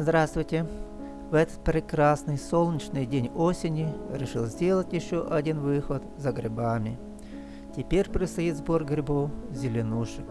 Здравствуйте! В этот прекрасный солнечный день осени решил сделать еще один выход за грибами. Теперь предстоит сбор грибов зеленушек.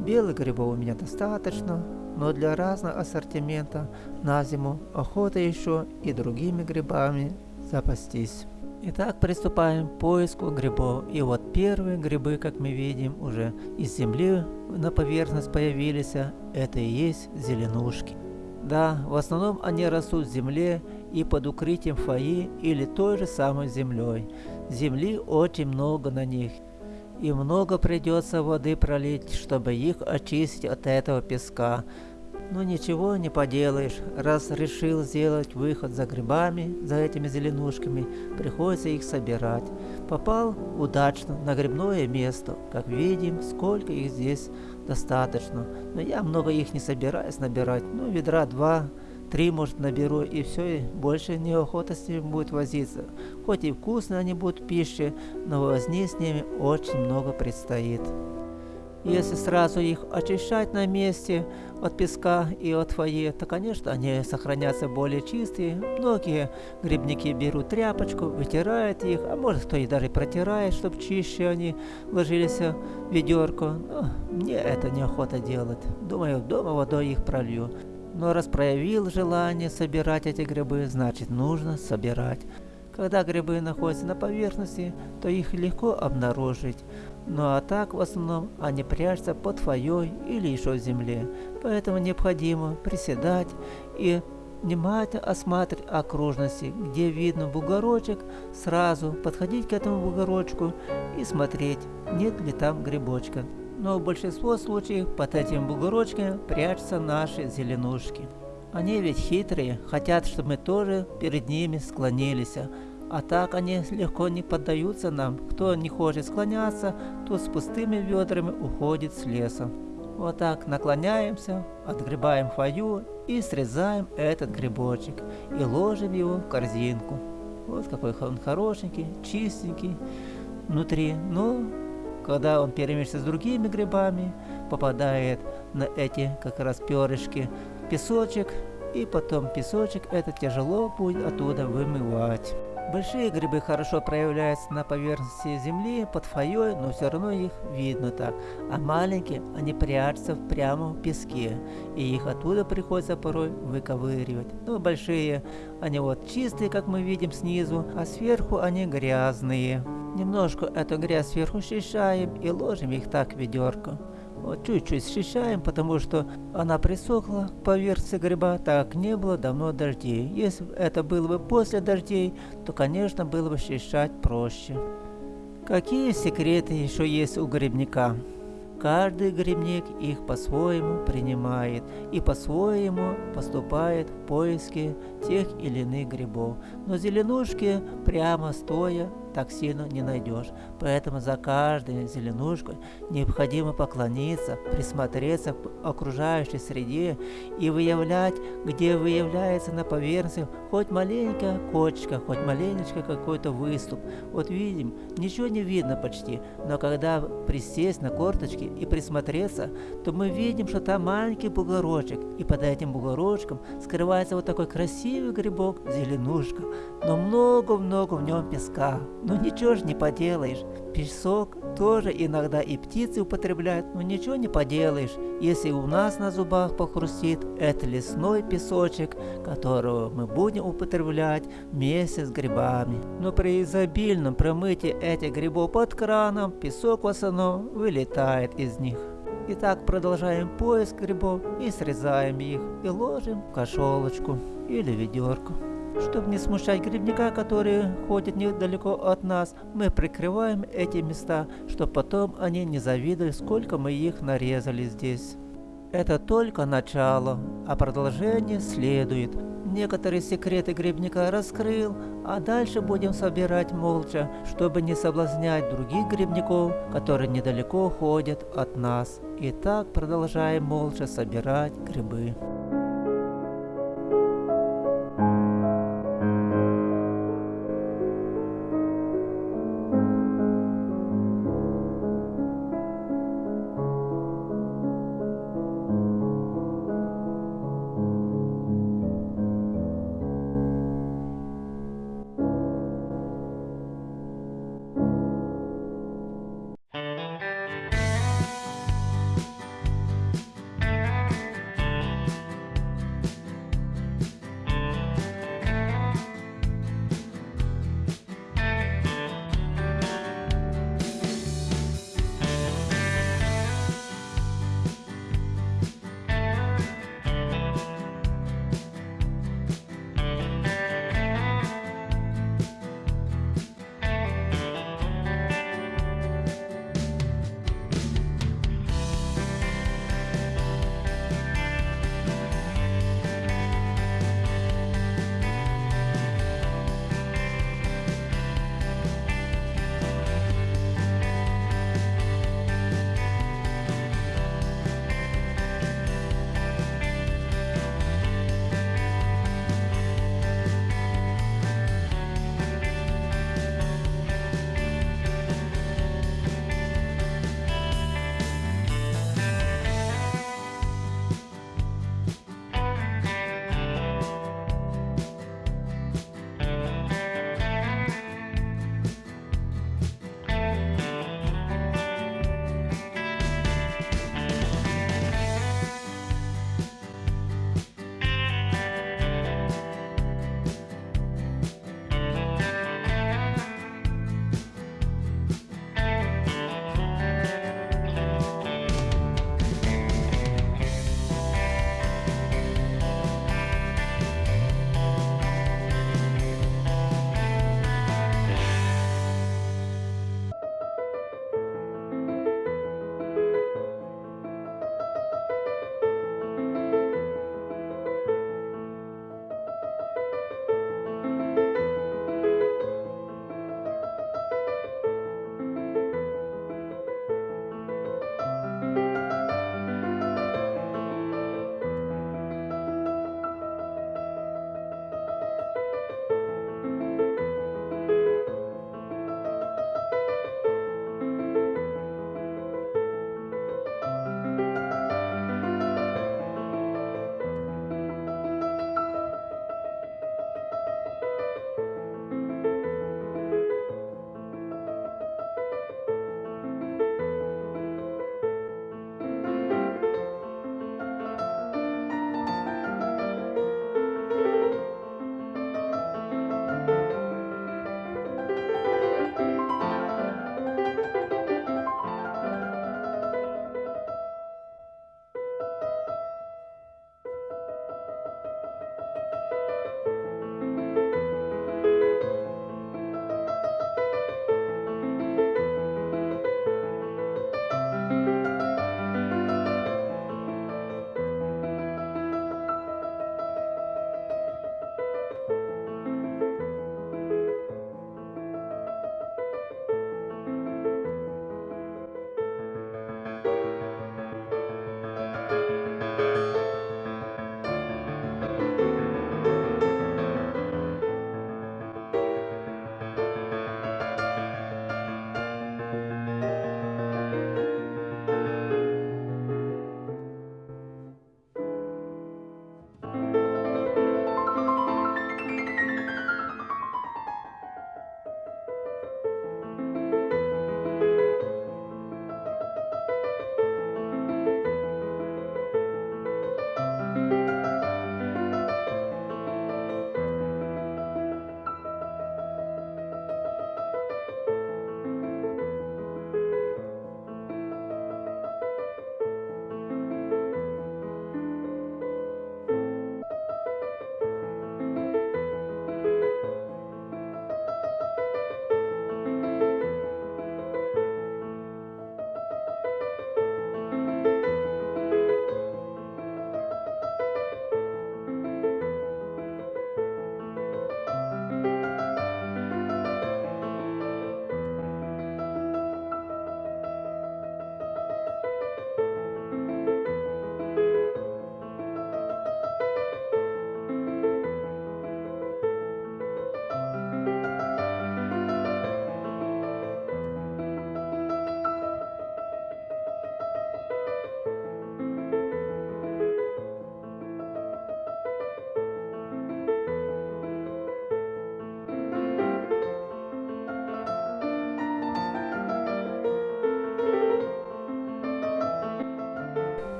Белых грибов у меня достаточно, но для разного ассортимента на зиму охота еще и другими грибами запастись. Итак, приступаем к поиску грибов. И вот первые грибы, как мы видим, уже из земли на поверхность появились. Это и есть зеленушки. Да, в основном они растут в земле и под укрытием фойи или той же самой землей. Земли очень много на них. И много придется воды пролить, чтобы их очистить от этого песка. Но ничего не поделаешь, раз решил сделать выход за грибами, за этими зеленушками, приходится их собирать. Попал удачно на грибное место. Как видим, сколько их здесь достаточно. Но я много их не собираюсь набирать. Ну, ведра два, три, может, наберу, и все, и больше неохота с ними будет возиться. Хоть и вкусные они будут пищи, но возни с ними очень много предстоит. Если сразу их очищать на месте от песка и от фойе, то, конечно, они сохранятся более чистые. Многие грибники берут тряпочку, вытирают их, а может кто и даже протирает, чтобы чище они ложились в ведерко. Но мне это неохота делать. Думаю, дома водой их пролью. Но раз проявил желание собирать эти грибы, значит нужно собирать. Когда грибы находятся на поверхности, то их легко обнаружить. Ну а так в основном они прячутся под фойей или еще в земле. Поэтому необходимо приседать и внимательно осматривать окружности, где видно бугорочек, сразу подходить к этому бугорочку и смотреть, нет ли там грибочка. Но в большинстве случаев под этим бугорочком прячутся наши зеленушки. Они ведь хитрые, хотят, чтобы мы тоже перед ними склонились, а так они легко не поддаются нам. Кто не хочет склоняться, тот с пустыми ведрами уходит с леса. Вот так наклоняемся, отгребаем фою и срезаем этот грибочек и ложим его в корзинку. Вот какой он хорошенький, чистенький внутри. Но когда он перемешивается с другими грибами, попадает на эти как раз перышки песочек, и потом песочек это тяжело будет оттуда вымывать. Большие грибы хорошо проявляются на поверхности земли, под фойей, но все равно их видно так. А маленькие, они прячутся прямо в песке, и их оттуда приходится порой выковыривать. Но большие, они вот чистые, как мы видим снизу, а сверху они грязные. Немножко эту грязь сверху счищаем и ложим их так в ведерко. Вот чуть-чуть счищаем, потому что она присохла поверхности гриба, так не было давно дождей. Если это было бы после дождей, то, конечно, было бы счищать проще. Какие секреты еще есть у грибника? Каждый грибник их по-своему принимает и по-своему поступает в поиске тех или иных грибов. Но зеленушки прямо стоя так сильно не найдешь. Поэтому за каждой зеленушкой необходимо поклониться, присмотреться к окружающей среде и выявлять, где выявляется на поверхности хоть маленькая кочка, хоть маленечко какой-то выступ. Вот видим, ничего не видно почти, но когда присесть на корточки и присмотреться, то мы видим, что там маленький бугорочек, и под этим бугорочком скрывается вот такой красивый грибок, зеленушка, но много-много в нем песка. Ну ничего ж не поделаешь. Песок тоже иногда и птицы употребляют, но ничего не поделаешь. Если у нас на зубах похрустит, это лесной песочек, которого мы будем употреблять вместе с грибами. Но при изобильном промытии этих грибов под краном, песок в основном вылетает из них. Итак, продолжаем поиск грибов и срезаем их и ложим в кошелочку или ведерко. Чтобы не смущать грибника, который ходит недалеко от нас, мы прикрываем эти места, чтобы потом они не завидовали, сколько мы их нарезали здесь. Это только начало, а продолжение следует. Некоторые секреты грибника раскрыл, а дальше будем собирать молча, чтобы не соблазнять других грибников, которые недалеко ходят от нас. И так продолжаем молча собирать грибы.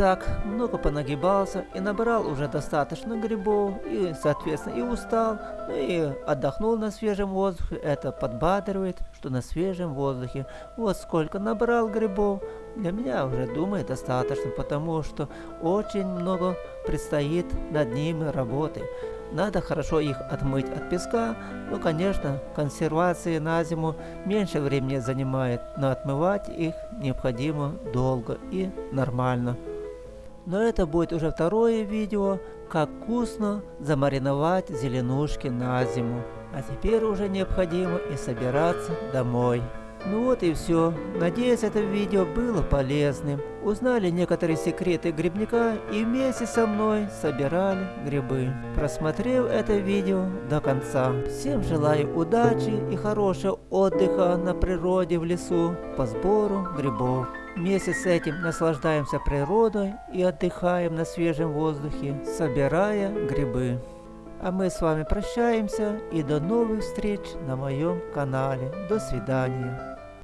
Итак, много понагибался и набрал уже достаточно грибов, и, соответственно, и устал, ну и отдохнул на свежем воздухе. Это подбадривает, что на свежем воздухе. Вот сколько набрал грибов, для меня уже, думаю, достаточно, потому что очень много предстоит над ними работы. Надо хорошо их отмыть от песка. Ну, конечно, консервации на зиму меньше времени занимает, но отмывать их необходимо долго и нормально. Но это будет уже второе видео, как вкусно замариновать зеленушки на зиму. А теперь уже необходимо и собираться домой. Ну вот и все. Надеюсь, это видео было полезным. Узнали некоторые секреты грибника и вместе со мной собирали грибы. Просмотрев это видео до конца. Всем желаю удачи и хорошего отдыха на природе в лесу по сбору грибов. Вместе с этим наслаждаемся природой и отдыхаем на свежем воздухе, собирая грибы. А мы с вами прощаемся и до новых встреч на моем канале. До свидания.